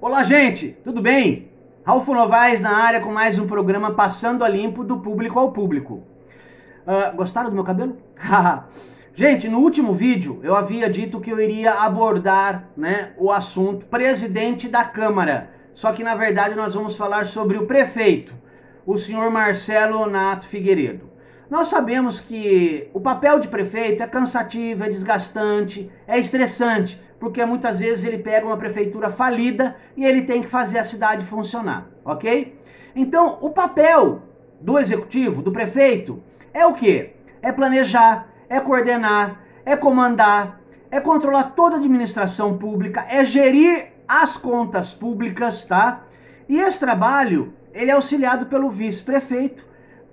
Olá, gente, tudo bem? Ralfo Novaes na área com mais um programa Passando a Limpo do Público ao Público. Uh, gostaram do meu cabelo? gente, no último vídeo eu havia dito que eu iria abordar né, o assunto presidente da Câmara. Só que na verdade nós vamos falar sobre o prefeito, o senhor Marcelo Nato Figueiredo. Nós sabemos que o papel de prefeito é cansativo, é desgastante, é estressante, porque muitas vezes ele pega uma prefeitura falida e ele tem que fazer a cidade funcionar, ok? Então, o papel do executivo, do prefeito, é o quê? É planejar, é coordenar, é comandar, é controlar toda a administração pública, é gerir as contas públicas, tá? E esse trabalho, ele é auxiliado pelo vice-prefeito,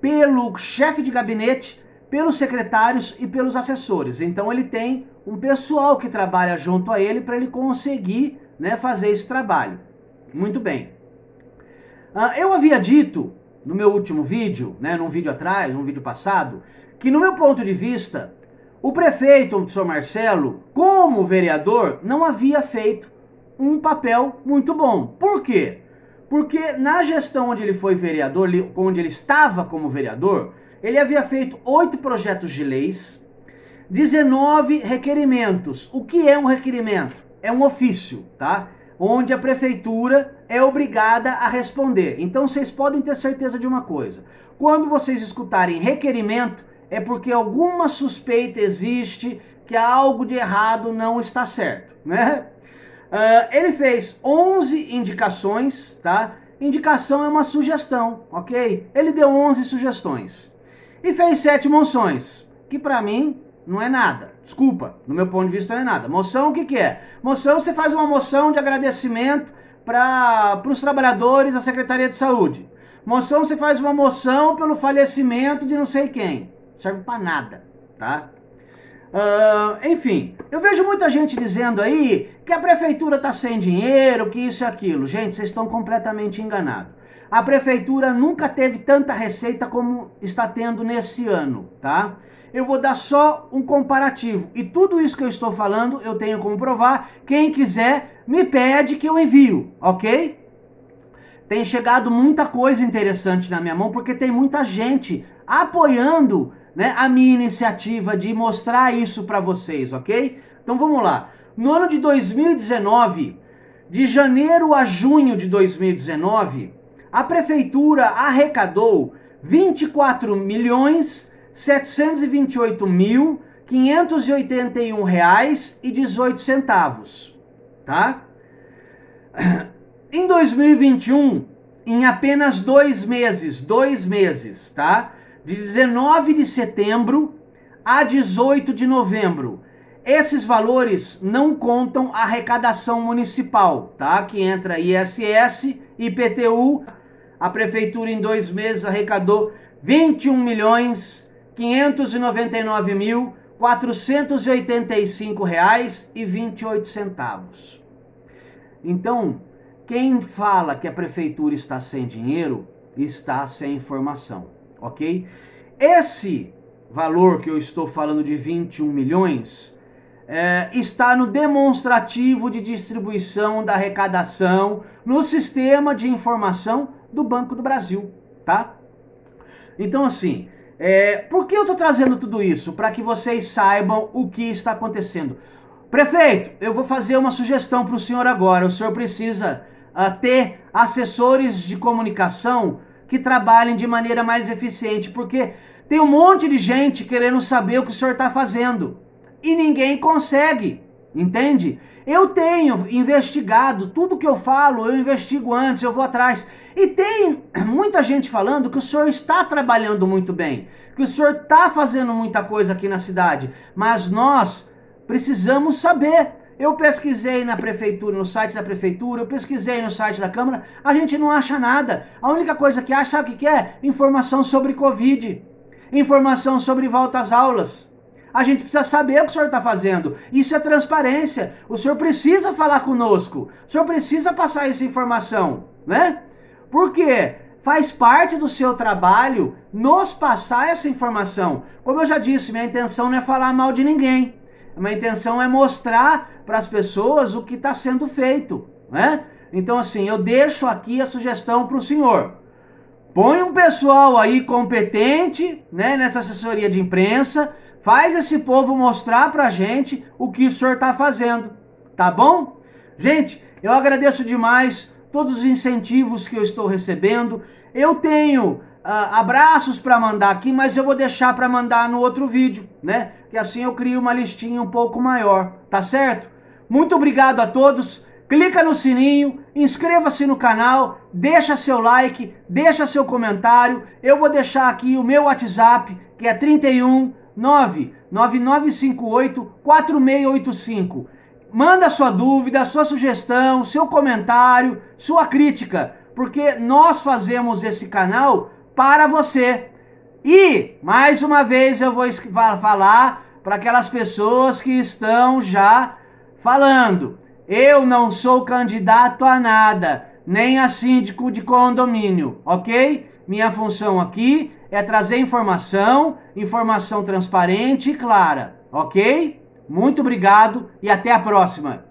pelo chefe de gabinete, pelos secretários e pelos assessores. Então ele tem um pessoal que trabalha junto a ele para ele conseguir né, fazer esse trabalho. Muito bem. Uh, eu havia dito no meu último vídeo, né, num vídeo atrás, num vídeo passado, que no meu ponto de vista, o prefeito, o senhor Marcelo, como vereador, não havia feito um papel muito bom. Por quê? Porque na gestão onde ele foi vereador, onde ele estava como vereador, ele havia feito oito projetos de leis, 19 requerimentos. O que é um requerimento? É um ofício, tá? Onde a prefeitura é obrigada a responder. Então vocês podem ter certeza de uma coisa: quando vocês escutarem requerimento, é porque alguma suspeita existe que algo de errado não está certo, né? Uh, ele fez 11 indicações, tá? Indicação é uma sugestão, ok? Ele deu 11 sugestões. E fez 7 moções, que para mim não é nada. Desculpa, no meu ponto de vista não é nada. Moção o que, que é? Moção você faz uma moção de agradecimento para os trabalhadores da Secretaria de Saúde. Moção você faz uma moção pelo falecimento de não sei quem. Serve para nada, tá? Uh, enfim, eu vejo muita gente dizendo aí que a prefeitura está sem dinheiro, que isso e aquilo. Gente, vocês estão completamente enganados. A prefeitura nunca teve tanta receita como está tendo nesse ano, tá? Eu vou dar só um comparativo. E tudo isso que eu estou falando, eu tenho como provar. Quem quiser, me pede que eu envio, ok? Tem chegado muita coisa interessante na minha mão, porque tem muita gente apoiando né, a minha iniciativa de mostrar isso para vocês, ok? Então vamos lá. No ano de 2019, de janeiro a junho de 2019, a prefeitura arrecadou 24 milhões 728 mil 581 reais e 18 centavos, tá? Em 2021, em apenas dois meses, dois meses, tá? De 19 de setembro a 18 de novembro. Esses valores não contam a arrecadação municipal, tá? Que entra ISS, IPTU. A prefeitura em dois meses arrecadou 21 milhões 599 mil 485 reais e 28 centavos. Então, quem fala que a prefeitura está sem dinheiro está sem informação ok? Esse valor que eu estou falando de 21 milhões é, está no demonstrativo de distribuição da arrecadação no sistema de informação do Banco do Brasil, tá? Então, assim, é, por que eu estou trazendo tudo isso? Para que vocês saibam o que está acontecendo. Prefeito, eu vou fazer uma sugestão para o senhor agora. O senhor precisa uh, ter assessores de comunicação que trabalhem de maneira mais eficiente, porque tem um monte de gente querendo saber o que o senhor está fazendo e ninguém consegue, entende? Eu tenho investigado tudo que eu falo, eu investigo antes, eu vou atrás. E tem muita gente falando que o senhor está trabalhando muito bem, que o senhor está fazendo muita coisa aqui na cidade, mas nós precisamos saber eu pesquisei na prefeitura, no site da prefeitura, eu pesquisei no site da Câmara, a gente não acha nada. A única coisa que acha, sabe o que é? Informação sobre Covid, informação sobre volta às aulas. A gente precisa saber o que o senhor está fazendo. Isso é transparência. O senhor precisa falar conosco. O senhor precisa passar essa informação, né? Por quê? Faz parte do seu trabalho nos passar essa informação. Como eu já disse, minha intenção não é falar mal de ninguém. A minha intenção é mostrar para as pessoas o que está sendo feito, né? Então, assim, eu deixo aqui a sugestão para o senhor. Põe um pessoal aí competente, né, nessa assessoria de imprensa, faz esse povo mostrar pra gente o que o senhor está fazendo, tá bom? Gente, eu agradeço demais todos os incentivos que eu estou recebendo. Eu tenho uh, abraços para mandar aqui, mas eu vou deixar para mandar no outro vídeo, né? Que assim eu crio uma listinha um pouco maior, tá certo? Muito obrigado a todos clica no sininho, inscreva-se no canal, deixa seu like, deixa seu comentário. Eu vou deixar aqui o meu WhatsApp, que é 31 99958 4685. Manda sua dúvida, sua sugestão, seu comentário, sua crítica, porque nós fazemos esse canal para você. E, mais uma vez, eu vou falar para aquelas pessoas que estão já falando. Eu não sou candidato a nada, nem a síndico de condomínio, ok? Minha função aqui é trazer informação, informação transparente e clara, ok? Muito obrigado e até a próxima.